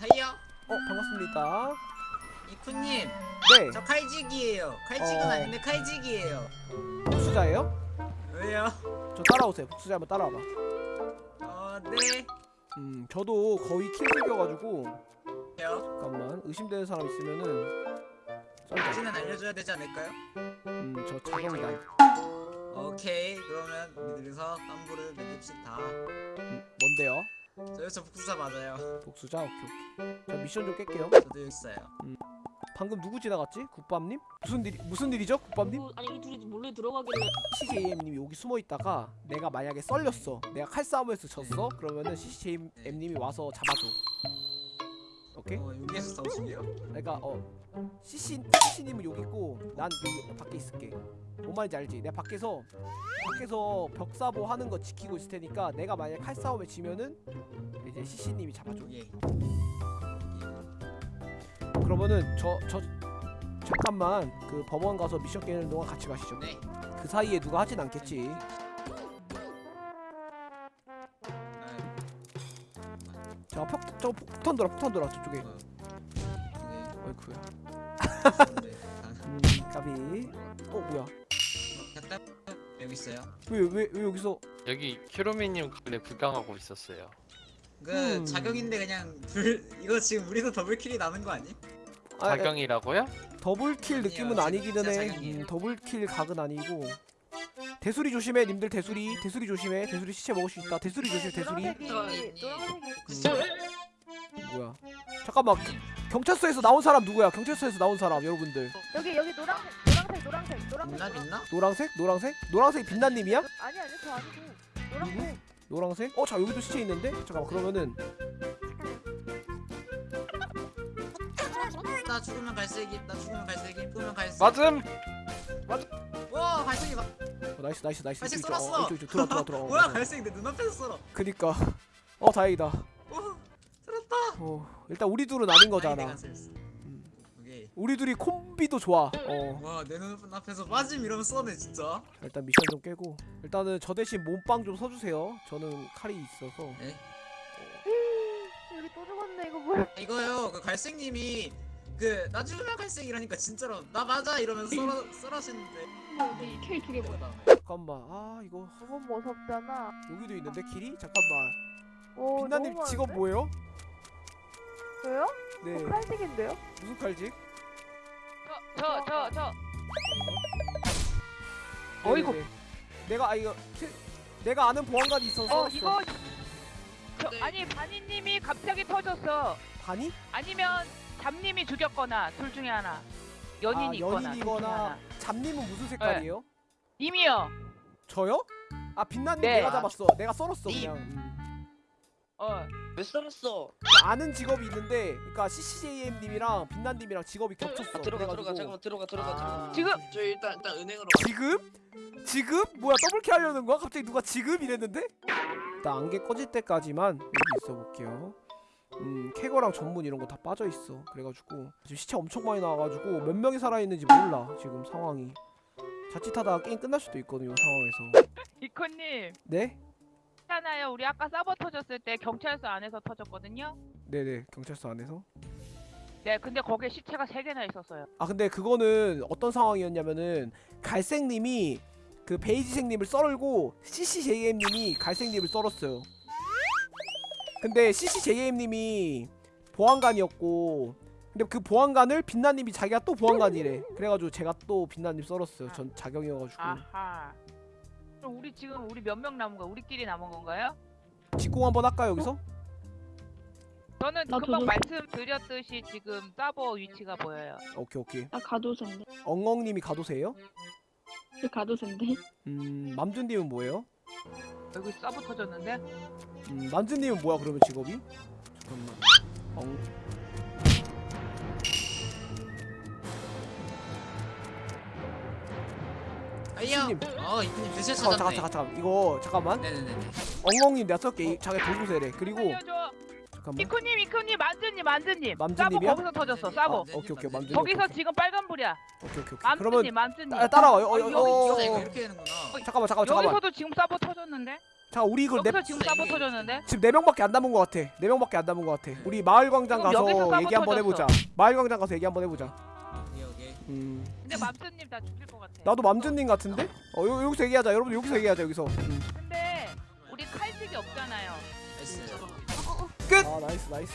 하이요 어 반갑습니다. 이쿠님 네 저 칼직이에요 칼직은 어. 아닌데 칼직이에요 복수자예요? 왜요? 저 따라오세요. 복수자 한번 따라와봐. 어 네 음 저도 거의 킬색이어가지고 요 잠깐만 의심되는 사람 있으면은. 당신은 알려줘야 되지 않을까요? 음저 자경이다. 오케이 그러면 우리들이서 깜부를 맺읍시다 음, 뭔데요? 저, 저 복수자 맞아요 복수자 오케이 오케이. 저 미션 좀 깰게요. 저도 여기 있어요 방금 누구 지나갔지? 국밥님? 무슨 일 무슨 일이죠, 국밥님? 그, 아니 이 둘이 몰래 들어가길래 CJM님이 여기 숨어 있다가 내가 만약에 썰렸어. 내가 칼싸움에서 졌어. 그러면은 CJM님이 와서 잡아줘. 오케이? 어 여기에서 싸우시게요? 그러니까 어 CC CC님은 여기 있고 난 여기 밖에 있을게. 뭔 말인지 알지? 내가 밖에서 밖에서 벽사보 하는 거 지키고 있을 테니까 내가 만약 칼싸움에 지면은 이제 CC님이 잡아줘. 여기 그러면은 저 저 잠깐만 그 법원 가서 미션 깨는 동안 같이 가시죠. 네 그 사이에 누가 하진 않겠지. 아, 자, 폭, 저 폭탄 돌아, 폭탄 돌아 저쪽에. 어, 어이쿠야. 네, 아, 음, 까비. 어, 뭐야? 됐다. 여기 있어요 왜, 왜, 왜 여기서? 여기 키로미님 원래 구경하고 있었어요. 그 음. 자격인데 그냥 불 이거 지금 우리도 더블킬이 나는 거 아니? 아, 자경이라고요? 더블킬 느낌은 아니기는 해. 음, 더블킬 각은 아니고. 대수리 조심해, 님들 대수리. 대수리 조심해. 대수리 시체 먹을 수 있다. 대수리 조심, 대수리. 음, 뭐야? 잠깐만. 경찰서에서 나온 사람 누구야? 경찰서에서 나온 사람 여러분들. 여기 여기 노란색 노란색 노란색 노란색 있나 노란- 있나? 노랑색? 노랑색? 노랑색 빛나님이야? 아니 아니 저 아니고 노란색 노랑색? 어, 자 여기도 시체 있는데? 잠깐만 그러면은 나 죽으면 갈색이 나 죽으면 갈색이 죽으면 갈색 맞음. 와 갈색이 막 어, 나이스 나이스 나이스 갈색 이쪽, 이쪽, 썰었어. 어, 이쪽 이쪽 들어 들어 들어. 어, 뭐야. 갈색이 내 눈앞에서 썰어 그니까 어 다행이다. 어 일단 우리 둘은 아닌 거잖아. 음. 우리 둘이 콤비도 좋아. 어 와내 눈앞에서 빠짐 이러면 써네 진짜 자, 일단 미션 좀 깨고 일단은 저 대신 몸빵 좀 서주세요. 저는 칼이 있어서. 네 여기 또 죽었네 이거 뭐야 이거요 그 갈색님이 그나 죽으면 갈색이라니까 진짜로 나 맞아 이러면서 썰어 썰하시는데 이 K 두개 뭐야? 잠깐만 아 이거 너무 무섭잖아 여기도 있는데 길이 잠깐만. 오 빛나님 직업? 뭐예요? 저요? 네 저 칼색인데요? 무슨 칼직? 저 저저 어이구. 내가 아 이거 킬- 내가 아는 보안관이 있어서 어. 이거 저, 네. 아니 바니님이 갑자기 터졌어 반이? 아니면 잡님이 죽였거나 둘 중에 하나 연인이 아, 있거나 연인이거나 하나 잡님은 무슨 색깔이에요? 님이요 저요? 아 빛나님 네. 내가 잡았어. 내가 썰었어 님. 그냥. 음. 어 왜 썰었어? 아는 직업이 있는데, 그러니까 CCJM님이랑 빛나님이랑 직업이 겹쳤어. 아, 들어가 그래가지고. 들어가 잠깐만 들어가 들어가 아, 들어가. 지금 저 일단 일단 은행으로 지금? 지금? 뭐야 더블킬 하려는 거야? 갑자기 누가 지금 이랬는데? 일단 안개 꺼질 때까지만 여기 있어 볼게요. 음 캐거랑 전문 이런 거 다 빠져 있어. 그래가지고 지금 시체 엄청 많이 나와가지고 몇 명이 살아 있는지 몰라 지금 상황이. 자칫하다가 게임 끝날 수도 있거든요 이 상황에서. 이코님 네? 있잖아요 우리 아까 서버 터졌을 때 경찰서 안에서 터졌거든요 네네 경찰서 안에서. 네 근데 거기에 시체가 세 개나 있었어요 아 근데 그거는 어떤 상황이었냐면은 갈색님이 그 베이지색님을 썰고 CCJM님이 갈색님을 썰었어요. 근데 CCJM님이 보안관이었고 근데 그 보안관을 빛나님이 자기가 또 보안관이래. 그래가지고 제가 또 빛나님 썰었어요. 전 자경이어가지고 아하 그럼 우리 지금 우리 몇 명 남은 거야 우리끼리 남은 건가요? 직공 한번 할까요 여기서? 저는 나 금방 저도- 말씀드렸듯이 지금 서버 위치가 보여요 오케이 오케이. 나 가도세인데 엉엉님이 가도세요? 저 가도세인데 음 맘준님은 뭐예요? 여기 서버 터졌는데 음 맘준님은 뭐야 그러면 직업이? 잠깐만. 엉 이요 스님. 어 드셔 잠깐 찾았네 잠깐 잠깐 이거 잠깐만. 네네네네 엉엉님 내가 쏠게 자기 돌보세래 그리고 잠깐만 이쿠님 이쿠님 만드님 만드님 만드님이야? 거기서 터졌어 아, 오케이 오케이 맘준님 거기서 오케이, 지금 빨간불이야 오케이 오케이 오케이 맘드님 그러면 맘드님 따, 따라와요 어, 어, 어, 어, 어, 어. 이렇게 되는구나 잠깐만 잠깐만 잠깐만 여기서도 지금 서버 터졌는데 자 우리 이걸 네, 여기서 지금 서버 터졌는데? 지금 네 명밖에 안 남은 것 같아. 네 명밖에 안 남은 것 같아. 우리 마을 광장 가서 얘기 한번. 해보자. 마을 광장 가서 얘기 한번 해보자. 음. 근데 맘스님 다 죽일 것 같아. 나도 맘준님 같은데? 어 여, 여기서 얘기하자. 여러분 여기서 얘기하자 여기서. 음. 근데 우리 칼집이 없잖아요. nice. 아 nice nice.